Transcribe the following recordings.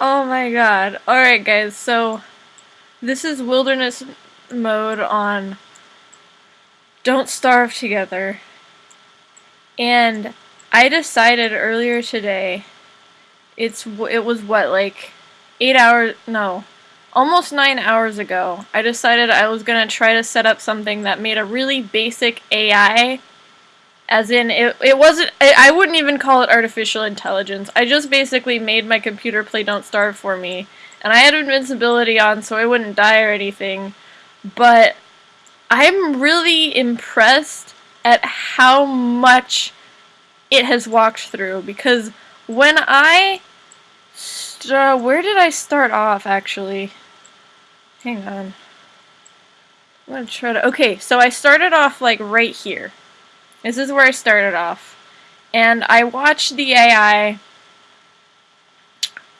Oh my god. Alright guys, so this is wilderness mode on Don't Starve Together. And I decided earlier today, it's it was what, like 8 hours, no, almost 9 hours ago, I decided I was going to try to set up something that made a really basic AI as in, it, it wasn't, I wouldn't even call it artificial intelligence. I just basically made my computer play Don't Starve for me. And I had invincibility on so I wouldn't die or anything. But I'm really impressed at how much it has walked through. Because when I... Uh, where did I start off, actually? Hang on. I'm gonna try to... Okay, so I started off, like, right here. This is where I started off. And I watched the AI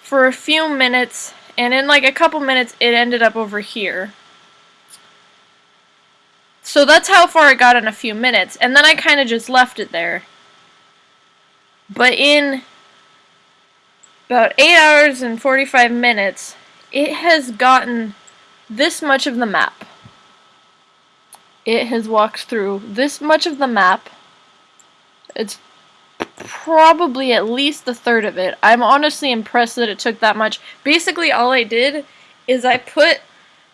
for a few minutes, and in like a couple minutes it ended up over here. So that's how far it got in a few minutes, and then I kind of just left it there. But in about 8 hours and 45 minutes, it has gotten this much of the map it has walked through this much of the map. It's probably at least a third of it. I'm honestly impressed that it took that much. Basically, all I did is I put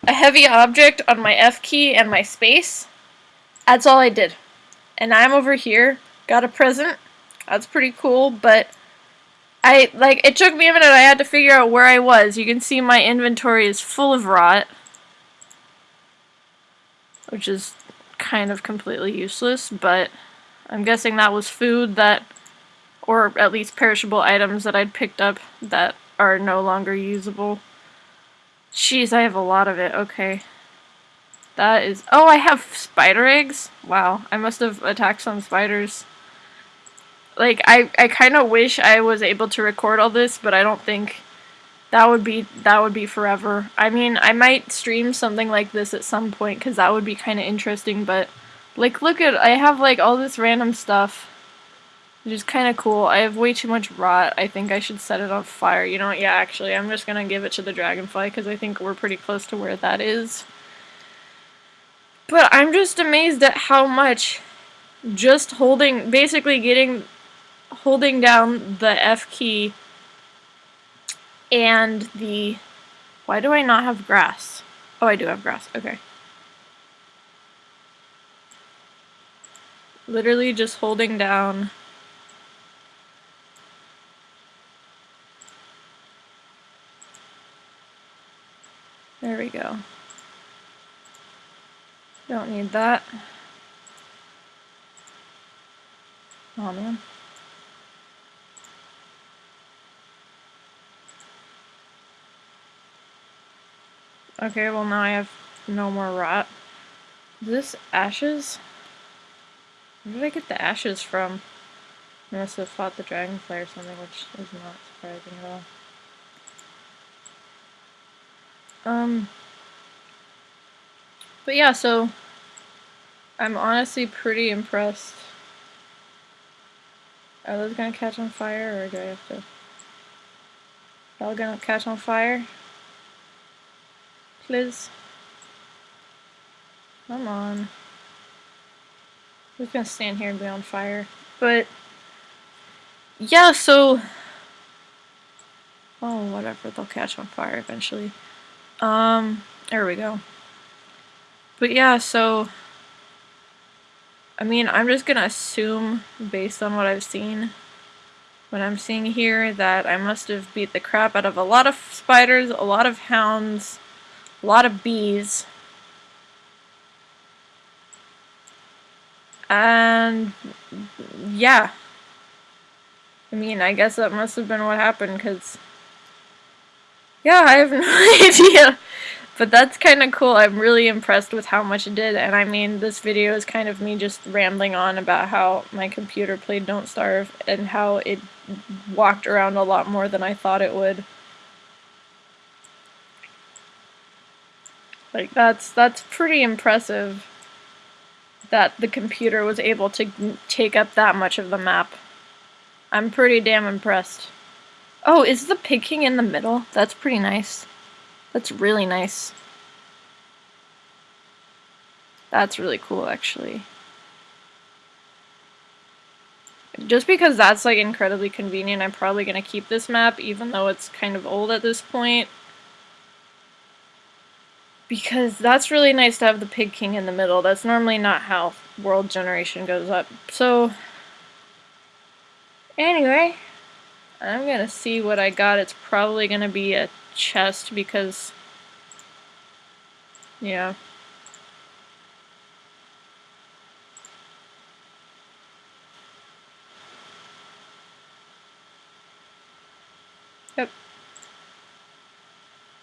a heavy object on my F key and my space. That's all I did. And I'm over here, got a present. That's pretty cool, but I, like, it took me a minute. I had to figure out where I was. You can see my inventory is full of rot. Which is kind of completely useless, but I'm guessing that was food that, or at least perishable items that I'd picked up that are no longer usable. Jeez, I have a lot of it. Okay. That is... Oh, I have spider eggs? Wow, I must have attacked some spiders. Like, I, I kind of wish I was able to record all this, but I don't think that would be that would be forever. I mean, I might stream something like this at some point because that would be kind of interesting. But like, look at I have like all this random stuff, which is kind of cool. I have way too much rot. I think I should set it on fire. You know what? Yeah, actually, I'm just gonna give it to the dragonfly because I think we're pretty close to where that is. But I'm just amazed at how much just holding, basically getting, holding down the F key and the... Why do I not have grass? Oh, I do have grass. Okay. Literally just holding down... There we go. Don't need that. Oh man. Okay, well now I have no more rot. Is this ashes? Where did I get the ashes from? I must have fought the dragonfly or something, which is not surprising at all. Um, but yeah, so I'm honestly pretty impressed. Are those gonna catch on fire, or do I have to? All gonna catch on fire? Please? Come on. We're gonna stand here and be on fire. But, yeah, so... Oh, whatever, they'll catch on fire eventually. Um, there we go. But yeah, so... I mean, I'm just gonna assume, based on what I've seen, what I'm seeing here, that I must have beat the crap out of a lot of spiders, a lot of hounds, a lot of bees. And yeah. I mean, I guess that must have been what happened because yeah, I have no idea. But that's kind of cool. I'm really impressed with how much it did. And I mean, this video is kind of me just rambling on about how my computer played Don't Starve and how it walked around a lot more than I thought it would. Like that's that's pretty impressive that the computer was able to take up that much of the map. I'm pretty damn impressed. Oh, is the Pig King in the middle? That's pretty nice. That's really nice. That's really cool, actually. Just because that's like incredibly convenient, I'm probably to keep this map, even though it's kind of old at this point. Because that's really nice to have the Pig King in the middle. That's normally not how world generation goes up. So, anyway, I'm going to see what I got. It's probably going to be a chest because, yeah. Yep.